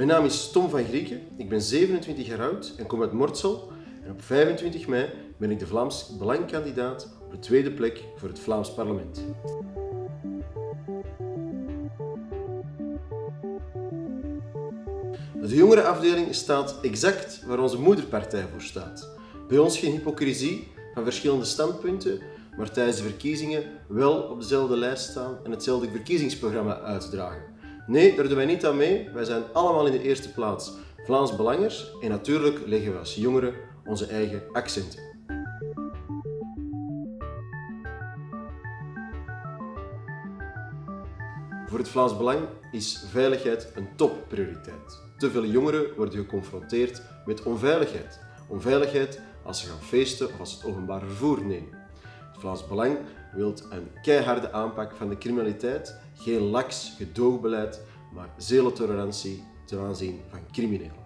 Mijn naam is Tom van Grieken, ik ben 27 jaar oud en kom uit Mortsel. En op 25 mei ben ik de Vlaams Belangkandidaat op de tweede plek voor het Vlaams Parlement. De jongerenafdeling staat exact waar onze moederpartij voor staat. Bij ons geen hypocrisie van verschillende standpunten, maar tijdens de verkiezingen wel op dezelfde lijst staan en hetzelfde verkiezingsprogramma uitdragen. Nee, daar doen wij niet aan mee. Wij zijn allemaal in de eerste plaats Vlaams Belangers en natuurlijk leggen we als jongeren onze eigen accenten. Voor het Vlaams Belang is veiligheid een topprioriteit. Te veel jongeren worden geconfronteerd met onveiligheid. Onveiligheid als ze gaan feesten of als het openbaar vervoer nemen. Vlaams Belang wil een keiharde aanpak van de criminaliteit, geen laks gedoogbeleid, maar zero tolerantie ten aanzien van criminelen.